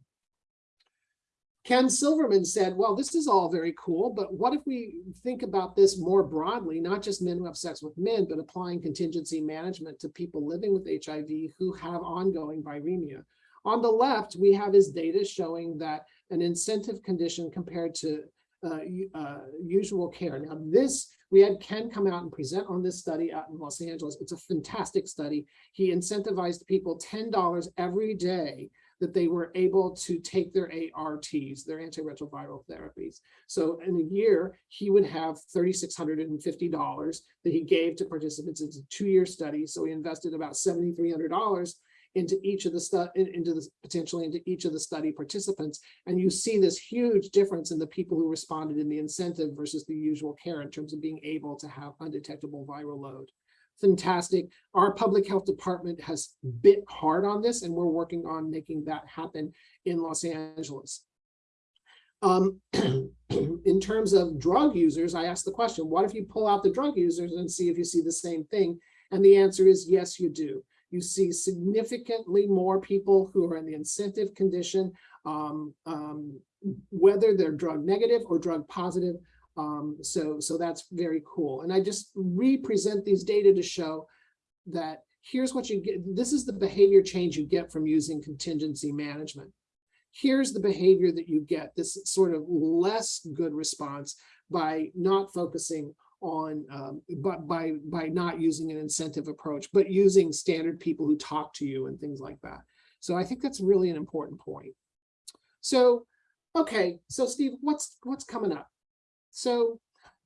Ken Silverman said, well, this is all very cool, but what if we think about this more broadly, not just men who have sex with men, but applying contingency management to people living with HIV who have ongoing viremia. On the left, we have his data showing that an incentive condition compared to uh, uh, usual care. Now this, we had Ken come out and present on this study out in Los Angeles. It's a fantastic study. He incentivized people $10 every day that they were able to take their ARTs, their antiretroviral therapies. So in a year, he would have $3,650 that he gave to participants. It's a two-year study. So he invested about $7,300 into each of the into the potentially into each of the study participants. And you see this huge difference in the people who responded in the incentive versus the usual care in terms of being able to have undetectable viral load fantastic. Our public health department has bit hard on this and we're working on making that happen in Los Angeles. Um, (clears throat) in terms of drug users, I asked the question, what if you pull out the drug users and see if you see the same thing? And the answer is yes, you do. You see significantly more people who are in the incentive condition, um, um, whether they're drug negative or drug positive, um, so, so that's very cool. And I just represent these data to show that here's what you get. This is the behavior change you get from using contingency management. Here's the behavior that you get, this sort of less good response by not focusing on, um, but by, by not using an incentive approach, but using standard people who talk to you and things like that. So I think that's really an important point. So, okay, so Steve, what's what's coming up? So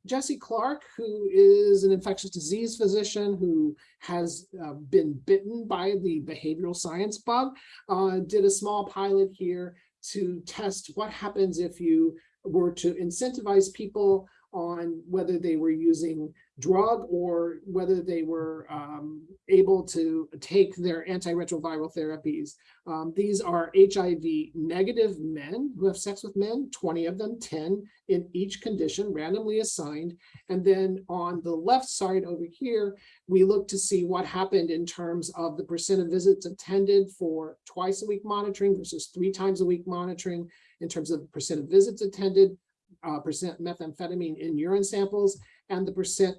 Jesse Clark, who is an infectious disease physician who has uh, been bitten by the behavioral science bug, uh, did a small pilot here to test what happens if you were to incentivize people on whether they were using drug or whether they were um, able to take their antiretroviral therapies. Um, these are HIV negative men who have sex with men, 20 of them, 10 in each condition, randomly assigned. And then on the left side over here, we look to see what happened in terms of the percent of visits attended for twice a week monitoring versus three times a week monitoring in terms of percent of visits attended, uh, percent methamphetamine in urine samples, and the percent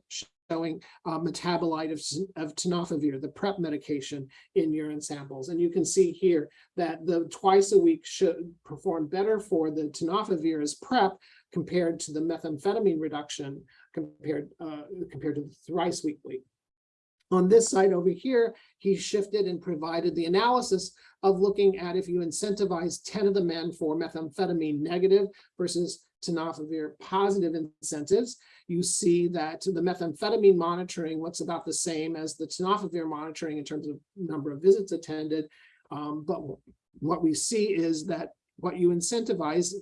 showing uh, metabolite of, of tenofovir, the PrEP medication in urine samples. And you can see here that the twice a week should perform better for the tenofovir as PrEP compared to the methamphetamine reduction compared, uh, compared to the thrice weekly. On this side over here, he shifted and provided the analysis of looking at if you incentivize 10 of the men for methamphetamine negative versus tenofovir positive incentives, you see that the methamphetamine monitoring looks about the same as the tenofovir monitoring in terms of number of visits attended. Um, but what we see is that what you incentivize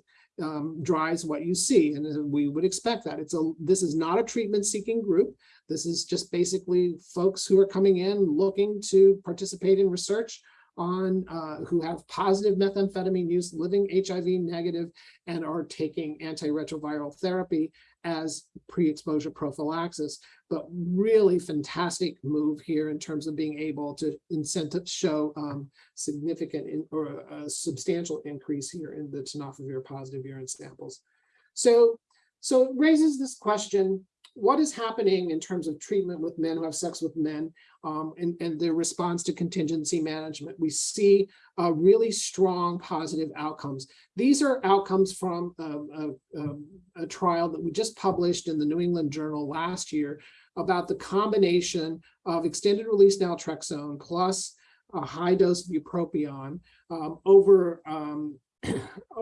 um, drives what you see, and we would expect that. It's a this is not a treatment seeking group. This is just basically folks who are coming in looking to participate in research on uh, who have positive methamphetamine use, living HIV negative, and are taking antiretroviral therapy as pre-exposure prophylaxis. But really fantastic move here in terms of being able to incentive show um, significant in, or a substantial increase here in the tenofovir positive urine samples. So, so it raises this question, what is happening in terms of treatment with men who have sex with men um, and, and their response to contingency management? We see uh, really strong positive outcomes. These are outcomes from um, a, a- a trial that we just published in the New England Journal last year about the combination of extended release naltrexone plus a high dose bupropion um, over um, (clears throat)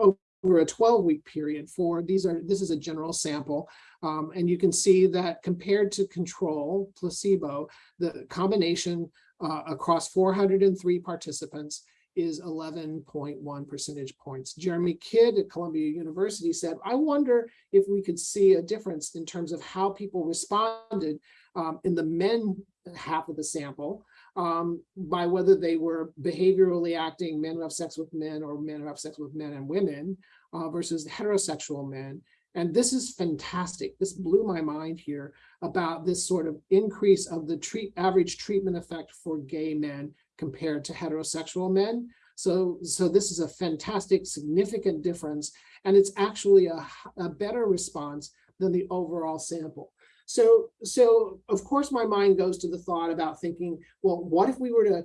over a 12 week period for these are this is a general sample um, and you can see that compared to control placebo the combination uh, across 403 participants is 11.1 percentage points. Jeremy Kidd at Columbia University said, I wonder if we could see a difference in terms of how people responded um, in the men half of the sample um, by whether they were behaviorally acting men who have sex with men or men who have sex with men and women uh, versus heterosexual men. And this is fantastic. This blew my mind here about this sort of increase of the treat average treatment effect for gay men compared to heterosexual men. So, so this is a fantastic, significant difference. And it's actually a better response than the overall sample. So, so of course, my mind goes to the thought about thinking, well, what if we were to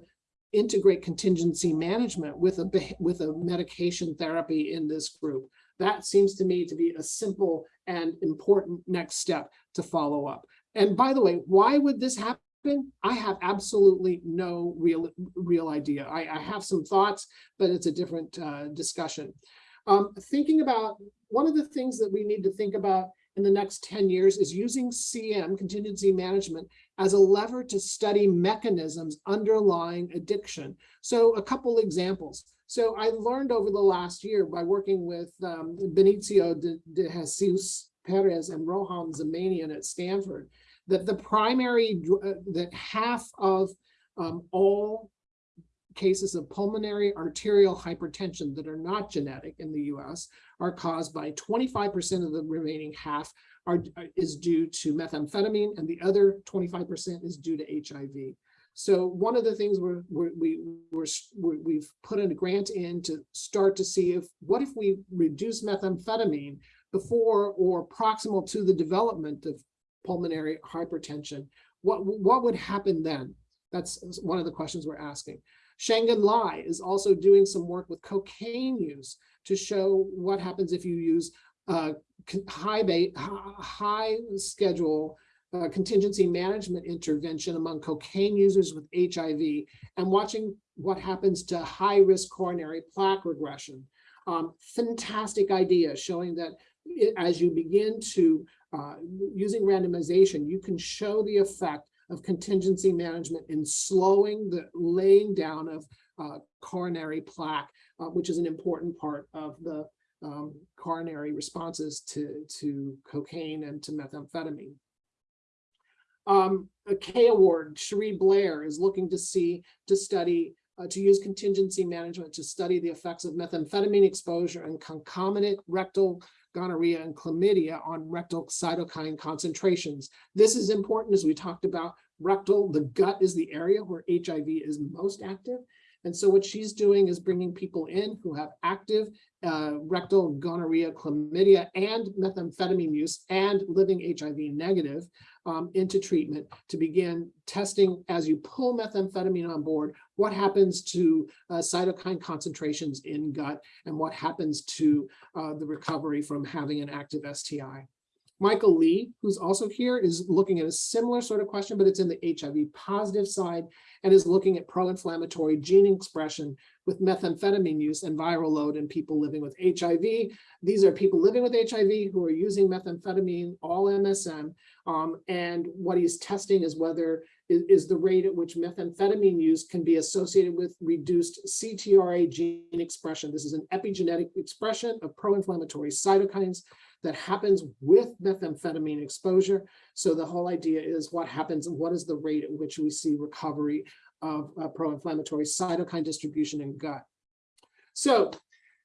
integrate contingency management with a with a medication therapy in this group? That seems to me to be a simple and important next step to follow up. And by the way, why would this happen? I have absolutely no real real idea. I, I have some thoughts, but it's a different uh, discussion. Um, thinking about one of the things that we need to think about in the next 10 years is using CM, contingency management, as a lever to study mechanisms underlying addiction. So a couple examples. So I learned over the last year by working with um, Vinicio de, de Jesus Perez and Roham Zamanian at Stanford, that the primary, uh, that half of um, all cases of pulmonary arterial hypertension that are not genetic in the US are caused by 25% of the remaining half are, uh, is due to methamphetamine and the other 25% is due to HIV. So one of the things we're, we're, we, we're, we- we've put in a grant in to start to see if, what if we reduce methamphetamine before or proximal to the development of pulmonary hypertension? What, what would happen then? That's one of the questions we're asking. Shenghan Lai is also doing some work with cocaine use to show what happens if you use uh, high bait, high schedule uh, contingency management intervention among cocaine users with HIV and watching what happens to high-risk coronary plaque regression. Um, fantastic idea showing that i- as you begin to, uh, using randomization, you can show the effect of contingency management in slowing the laying down of uh, coronary plaque, uh, which is an important part of the um, coronary responses to, to cocaine and to methamphetamine. Um, a K award, Cherie Blair is looking to see, to study, uh, to use contingency management to study the effects of methamphetamine exposure and concomitant rectal gonorrhea and chlamydia on rectal cytokine concentrations. This is important as we talked about rectal, the gut is the area where HIV is most active. And so what she's doing is bringing people in who have active uh, rectal gonorrhea, chlamydia, and methamphetamine use and living HIV negative um, into treatment to begin testing as you pull methamphetamine on board, what happens to uh, cytokine concentrations in gut and what happens to uh, the recovery from having an active STI. Michael Li, who's also here, is looking at a similar sort of question, but it's in the HIV positive side and is looking at pro-inflammatory gene expression with methamphetamine use and viral load in people living with HIV. These are people living with HIV who are using methamphetamine, all MSM, um, and what he's testing is whether is, the rate at which methamphetamine use can be associated with reduced CTRA gene expression. This is an epigenetic expression of pro-inflammatory cytokines that happens with methamphetamine exposure. So the whole idea is what happens and what is the rate at which we see recovery of uh, pro-inflammatory cytokine distribution in gut. So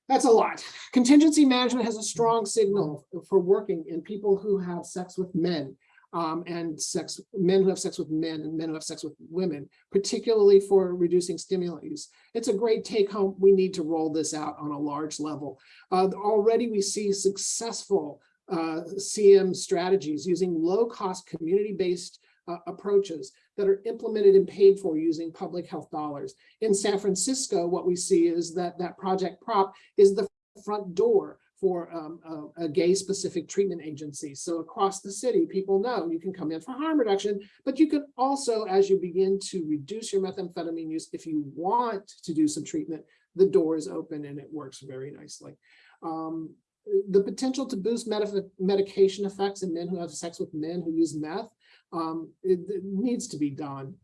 that's a lot. Contingency management has a strong signal for working in people who have sex with men um, and sex, men who have sex with men and men who have sex with women, particularly for reducing stimulant use. It's a great take home. We need to roll this out on a large level. Uh, already we see successful uh, CM strategies using low cost community based uh, approaches that are implemented and paid for using public health dollars. In San Francisco, what we see is that that Project Prop is the front door for um, a, a gay specific treatment agency. So across the city, people know you can come in for harm reduction, but you can also, as you begin to reduce your methamphetamine use, if you want to do some treatment, the door is open and it works very nicely. Um, the potential to boost med medication effects in men who have sex with men who use meth, um, it, it needs to be done.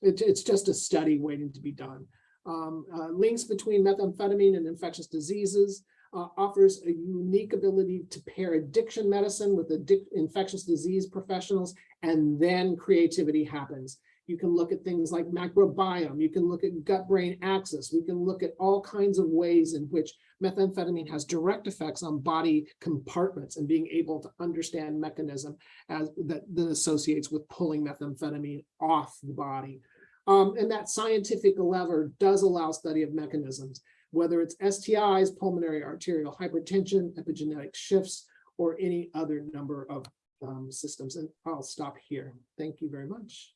It, it's just a study waiting to be done. Um, uh, links between methamphetamine and infectious diseases, uh, offers a unique ability to pair addiction medicine with infectious disease professionals, and then creativity happens. You can look at things like microbiome, you can look at gut-brain axis, we can look at all kinds of ways in which methamphetamine has direct effects on body compartments and being able to understand mechanism as that, that associates with pulling methamphetamine off the body. Um, and that scientific lever does allow study of mechanisms whether it's STIs, pulmonary arterial hypertension, epigenetic shifts, or any other number of um, systems. And I'll stop here. Thank you very much.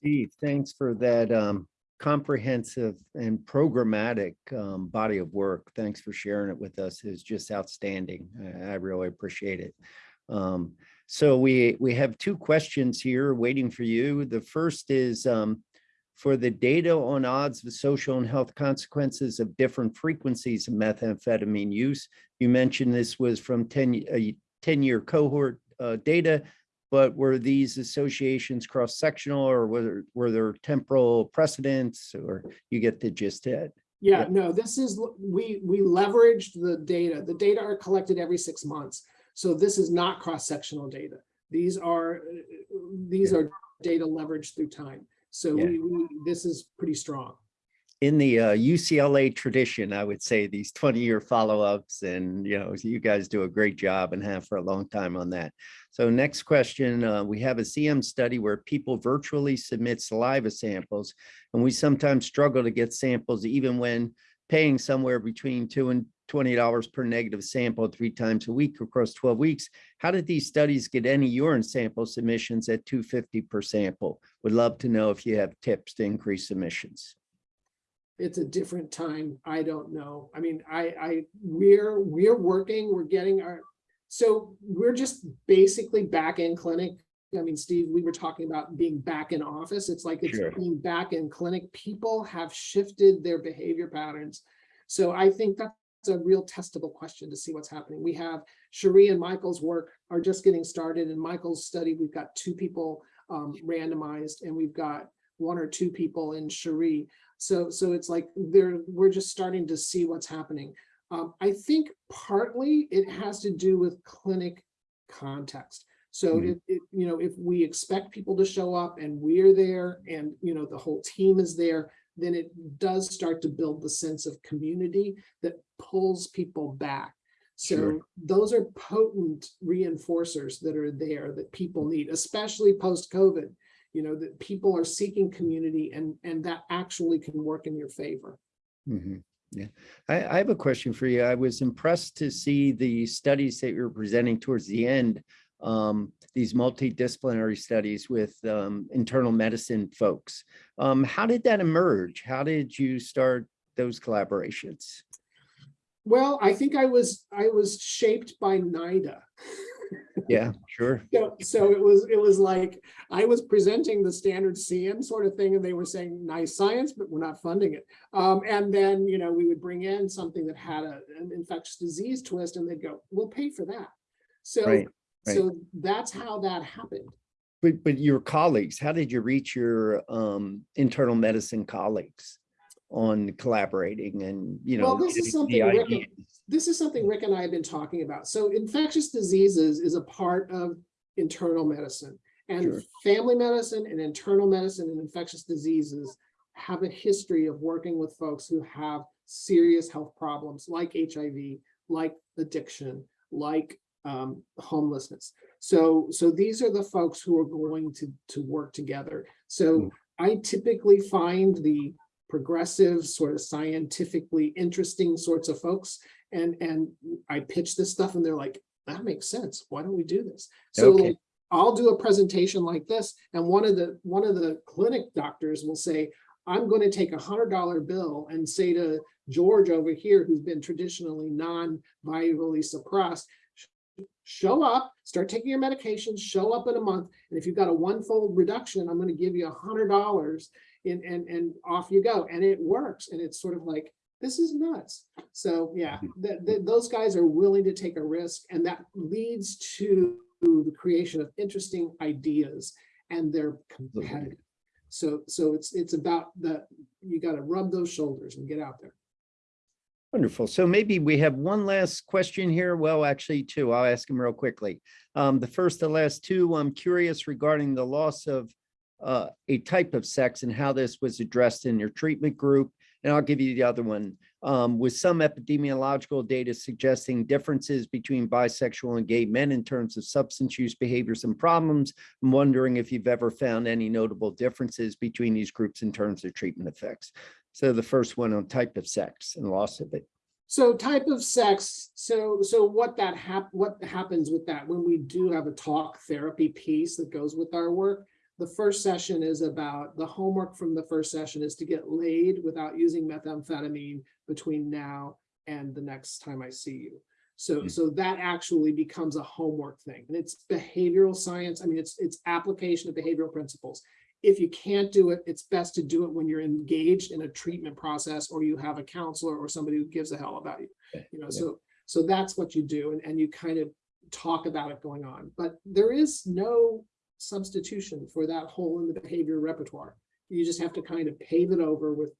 Steve, thanks for that um, comprehensive and programmatic um, body of work. Thanks for sharing it with us. It's just outstanding. I, I really appreciate it. Um, so we we have two questions here waiting for you. The first is um, for the data on odds of social and health consequences of different frequencies of methamphetamine use. You mentioned this was from 10, a 10-year cohort uh, data, but were these associations cross-sectional or were there, were there temporal precedents or you get the gist of it? Yeah, Yeah. no, this is, we, we leveraged the data. The data are collected every six months. So this is not cross-sectional data. These are, uh, these Yeah. are data leveraged through time. So Yeah. we, we, this is pretty strong. in the uh, UCLA tradition, I would say these 20 year follow-ups and, you know, you guys do a great job and have for a long time on that. So next question, uh, we have a CM study where people virtually submit saliva samples and we sometimes struggle to get samples even when paying somewhere between two and $20 per negative sample three times a week across 12 weeks. How did these studies get any urine sample submissions at 250 per sample? Would love to know if you have tips to increase submissions. it's a different time. I don't know. I mean, I, I, we're, we're working, we're getting our, so we're just basically back in clinic I mean, Steve, we were talking about being back in office. It's like it's Sure. being back in clinic. People have shifted their behavior patterns. So I think that's a real testable question to see what's happening. We have Cherie and Michael's work are just getting started. In Michael's study, we've got two people um, randomized and we've got one or two people in Cherie. So, so it's like they're, we're just starting to see what's happening. Um, I think partly it has to do with clinic context. So Mhm. it, it, you know, if we expect people to show up and we're there and, you know, the whole team is there, then it does start to build the sense of community that pulls people back. So Sure. those are potent reinforcers that are there that people need, especially post-COVID. You know, that people are seeking community and, and that actually can work in your favor. Mhm. Yeah, I, I have a question for you. I was impressed to see the studies that you're presenting towards the end. Um, these multidisciplinary studies with um, internal medicine folks. Um, how did that emerge? How did you start those collaborations? Well, I think I was, I was shaped by NIDA. Yeah, sure. (laughs) So, so it was, it was like, I was presenting the standard CM sort of thing, and they were saying, nice science, but we're not funding it. Um, and then, you know, we would bring in something that had a, an infectious disease twist, and they'd go, we'll pay for that. So, Right, right. so that's how that happened. But, but your colleagues, how did you reach your um, internal medicine colleagues on collaborating and, you know? Well, this is something Rick- this is something Rick and I have been talking about. So infectious diseases is a part of internal medicine. And Sure. family medicine and internal medicine and infectious diseases have a history of working with folks who have serious health problems like HIV, like addiction, like um, homelessness. So, so these are the folks who are going to, to work together. So Mm. I typically find the progressive, sort of scientifically interesting sorts of folks and, and I pitch this stuff and they're like, that makes sense. Why don't we do this? So Okay. like, I'll do a presentation like this and one of the, one of the clinic doctors will say, I'm going to take a hundred dollar bill and say to George over here, who's been traditionally non-virally suppressed, "Sh- show up, start taking your medications, show up in a month. And if you've got a one-fold reduction, I'm going to give you a hundred dollars and, and, and off you go. And it works. And it's sort of like, this is nuts. So yeah, mm-hmm. th- th- those guys are willing to take a risk and that leads to the creation of interesting ideas and they're competitive. So, so it's, it's about the, you got to rub those shoulders and get out there. Wonderful. So maybe we have one last question here. Well, actually two. I'll ask them real quickly. Um, the first, the last two, I'm curious regarding the loss of uh, a type of sex and how this was addressed in your treatment group. And I'll give you the other one. Um, with some epidemiological data suggesting differences between bisexual and gay men in terms of substance use behaviors and problems. I'm wondering if you've ever found any notable differences between these groups in terms of treatment effects. So the first one on type of sex and loss of it. So type of sex, so, so what that hap, what happens with that, when we do have a talk therapy piece that goes with our work, the first session is about, the homework from the first session is to get laid without using methamphetamine between now and the next time I see you. So, Hmm. so that actually becomes a homework thing, and it's behavioral science, I mean, it's, it's application of behavioral principles. If you can't do it, it's best to do it when you're engaged in a treatment process or you have a counselor or somebody who gives a hell about you. Yeah, You know, yeah. so, so that's what you do and, and you kind of talk about it going on, but there is no substitution for that hole in the behavior repertoire. You just have to kind of pave it over with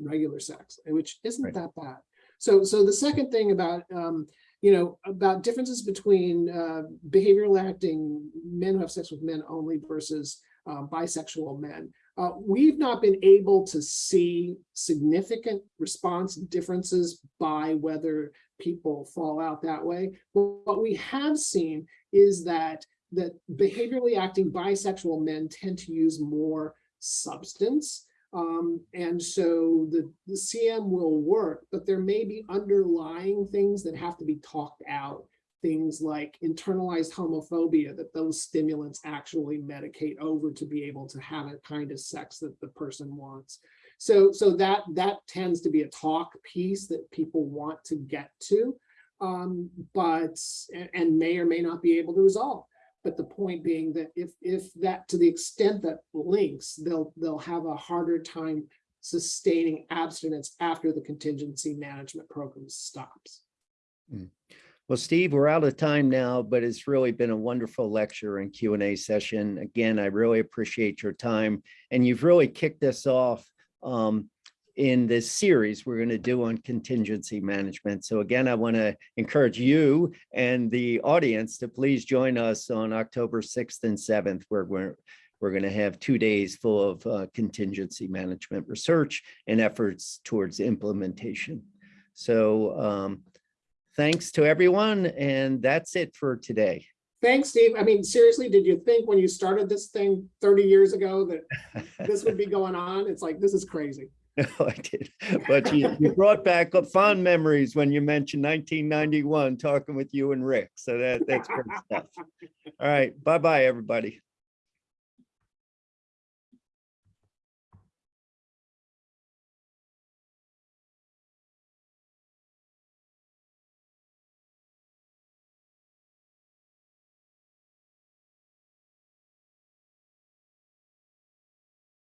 regular sex, which isn't Right. that bad. So, so the second thing about, um, you know, about differences between uh, behavioral acting men who have sex with men only versus um, bisexual men. Uh, we've not been able to see significant response differences by whether people fall out that way. But what we have seen is that that behaviorally acting bisexual men tend to use more substance. Um, and so the, the CM will work, but there may be underlying things that have to be talked out. Things like internalized homophobia, that those stimulants actually medicate over to be able to have a kind of sex that the person wants. So, so that, that tends to be a talk piece that people want to get to, um, but, and, may or may not be able to resolve. But the point being that if, if that, to the extent that links, they'll, they'll have a harder time sustaining abstinence after the contingency management program stops. Well, Steve, we're out of time now, but it's really been a wonderful lecture and Q and A session. Again, I really appreciate your time and you've really kicked us off um, in this series we're going to do on contingency management. So again, I want to encourage you and the audience to please join us on October 6th and 7th, where we're we're going to have two days full of uh, contingency management research and efforts towards implementation. So um, thanks to everyone, and that's it for today. Thanks, Steve. I mean, seriously, did you think when you started this thing thirty years ago that this would be going on? It's like, this is crazy. (laughs) No, I did, but you, you brought back up fond memories when you mentioned 1991, talking with you and Rick. So that, that's great stuff. All right, bye-bye, everybody.